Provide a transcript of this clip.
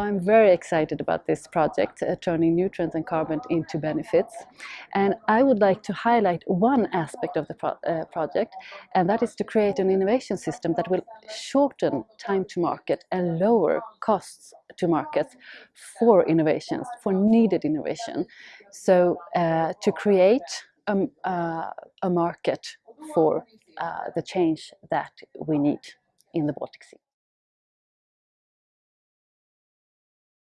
I'm very excited about this project, uh, turning nutrients and carbon into benefits. And I would like to highlight one aspect of the pro uh, project, and that is to create an innovation system that will shorten time to market and lower costs to markets for innovations, for needed innovation. So uh, to create a, a market for uh, the change that we need in the Baltic Sea.